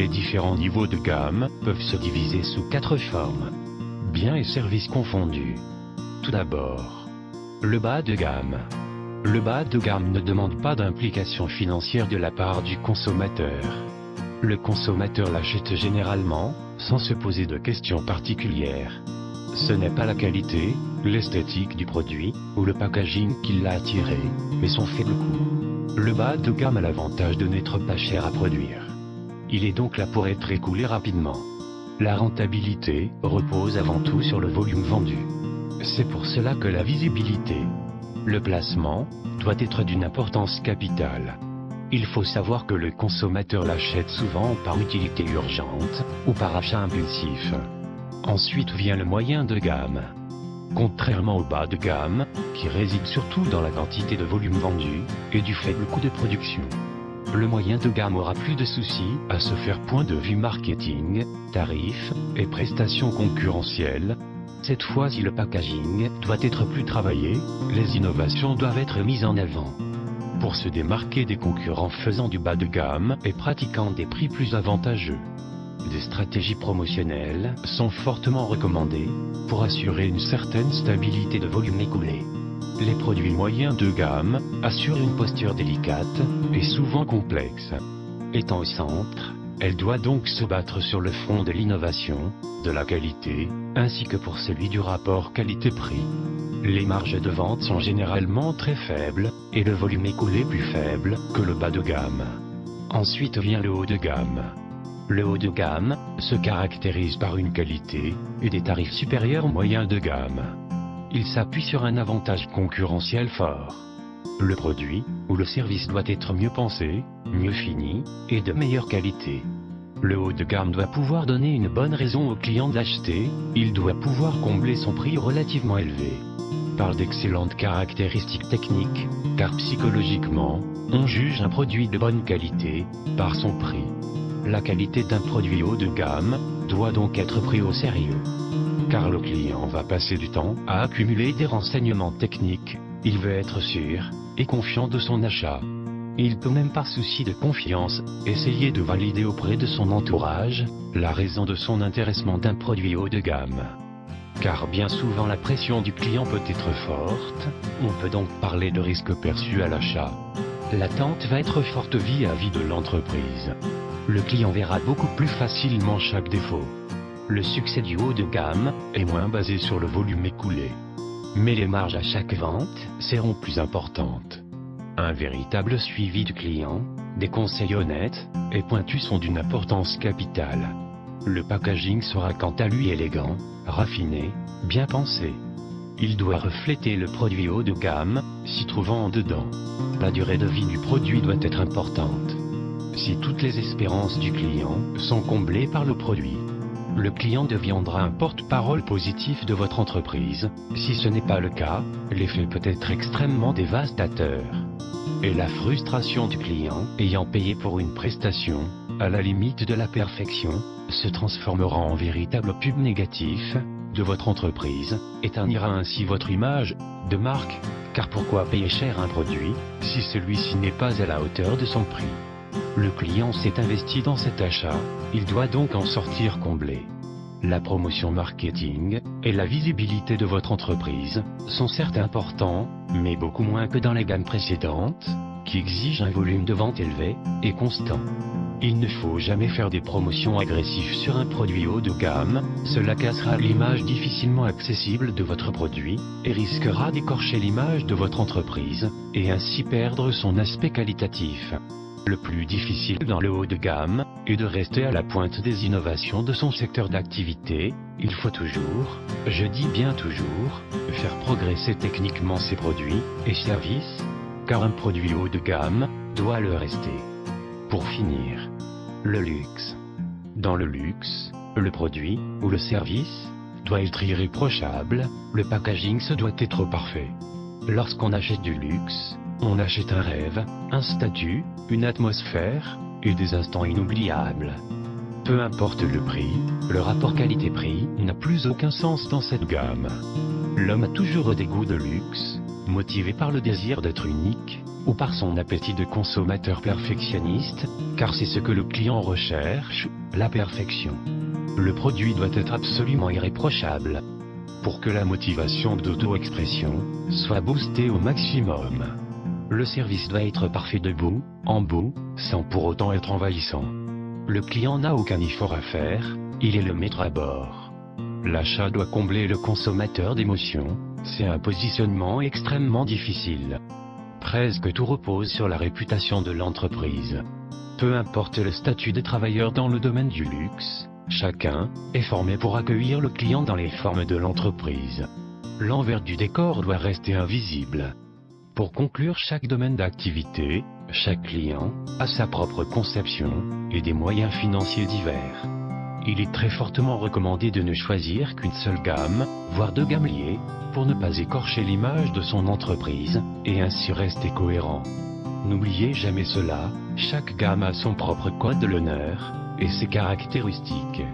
Les différents niveaux de gamme peuvent se diviser sous quatre formes. Biens et services confondus. Tout d'abord, le bas de gamme. Le bas de gamme ne demande pas d'implication financière de la part du consommateur. Le consommateur l'achète généralement, sans se poser de questions particulières. Ce n'est pas la qualité, l'esthétique du produit, ou le packaging qui l'a attiré, mais son faible coût. Le bas de gamme a l'avantage de n'être pas cher à produire. Il est donc là pour être écoulé rapidement. La rentabilité repose avant tout sur le volume vendu. C'est pour cela que la visibilité, le placement, doit être d'une importance capitale. Il faut savoir que le consommateur l'achète souvent par utilité urgente, ou par achat impulsif. Ensuite vient le moyen de gamme. Contrairement au bas de gamme, qui réside surtout dans la quantité de volume vendu, et du faible coût de production. Le moyen de gamme aura plus de soucis à se faire point de vue marketing, tarifs et prestations concurrentielles. Cette fois si le packaging doit être plus travaillé, les innovations doivent être mises en avant. Pour se démarquer des concurrents faisant du bas de gamme et pratiquant des prix plus avantageux. Des stratégies promotionnelles sont fortement recommandées pour assurer une certaine stabilité de volume écoulé. Les produits moyens de gamme assurent une posture délicate et souvent complexe. Étant au centre, elle doit donc se battre sur le front de l'innovation, de la qualité, ainsi que pour celui du rapport qualité-prix. Les marges de vente sont généralement très faibles, et le volume écoulé plus faible que le bas de gamme. Ensuite vient le haut de gamme. Le haut de gamme se caractérise par une qualité et des tarifs supérieurs aux moyens de gamme. Il s'appuie sur un avantage concurrentiel fort. Le produit ou le service doit être mieux pensé, mieux fini et de meilleure qualité. Le haut de gamme doit pouvoir donner une bonne raison au client d'acheter, il doit pouvoir combler son prix relativement élevé. Parle d'excellentes caractéristiques techniques, car psychologiquement, on juge un produit de bonne qualité par son prix. La qualité d'un produit haut de gamme doit donc être pris au sérieux. Car le client va passer du temps à accumuler des renseignements techniques, il veut être sûr et confiant de son achat. Il peut même par souci de confiance, essayer de valider auprès de son entourage, la raison de son intéressement d'un produit haut de gamme. Car bien souvent la pression du client peut être forte, on peut donc parler de risque perçu à l'achat. L'attente va être forte vis-à-vis de l'entreprise. Le client verra beaucoup plus facilement chaque défaut. Le succès du haut de gamme est moins basé sur le volume écoulé. Mais les marges à chaque vente seront plus importantes. Un véritable suivi du client, des conseils honnêtes et pointus sont d'une importance capitale. Le packaging sera quant à lui élégant, raffiné, bien pensé. Il doit refléter le produit haut de gamme, s'y trouvant en dedans. La durée de vie du produit doit être importante. Si toutes les espérances du client sont comblées par le produit, le client deviendra un porte-parole positif de votre entreprise. Si ce n'est pas le cas, l'effet peut être extrêmement dévastateur. Et la frustration du client, ayant payé pour une prestation, à la limite de la perfection, se transformera en véritable pub négatif de votre entreprise, et ternira ainsi votre image de marque, car pourquoi payer cher un produit, si celui-ci n'est pas à la hauteur de son prix? Le client s'est investi dans cet achat, il doit donc en sortir comblé. La promotion marketing et la visibilité de votre entreprise sont certes importants, mais beaucoup moins que dans la gamme précédente, qui exige un volume de vente élevé et constant. Il ne faut jamais faire des promotions agressives sur un produit haut de gamme, cela cassera l'image difficilement accessible de votre produit, et risquera d'écorcher l'image de votre entreprise, et ainsi perdre son aspect qualitatif. Le plus difficile dans le haut de gamme est de rester à la pointe des innovations de son secteur d'activité, il faut toujours, je dis bien toujours, faire progresser techniquement ses produits et services, car un produit haut de gamme doit le rester. Pour finir, le luxe. Dans le luxe, le produit ou le service doit être irréprochable, le packaging se doit être parfait. Lorsqu'on achète du luxe, on achète un rêve, un statut, une atmosphère et des instants inoubliables. Peu importe le prix, le rapport qualité-prix n'a plus aucun sens dans cette gamme. L'homme a toujours des goûts de luxe, motivé par le désir d'être unique, ou par son appétit de consommateur perfectionniste, car c'est ce que le client recherche, la perfection. Le produit doit être absolument irréprochable. Pour que la motivation d'auto-expression soit boostée au maximum. Le service doit être parfait debout, en bout, sans pour autant être envahissant. Le client n'a aucun effort à faire, il est le maître à bord. L'achat doit combler le consommateur d'émotions, c'est un positionnement extrêmement difficile. Presque tout repose sur la réputation de l'entreprise. Peu importe le statut des travailleurs dans le domaine du luxe, chacun est formé pour accueillir le client dans les formes de l'entreprise. L'envers du décor doit rester invisible. Pour conclure chaque domaine d'activité, chaque client a sa propre conception et des moyens financiers divers. Il est très fortement recommandé de ne choisir qu'une seule gamme, voire deux gammes liées, pour ne pas écorcher l'image de son entreprise, et ainsi rester cohérent. N'oubliez jamais cela, chaque gamme a son propre code de l'honneur, et ses caractéristiques.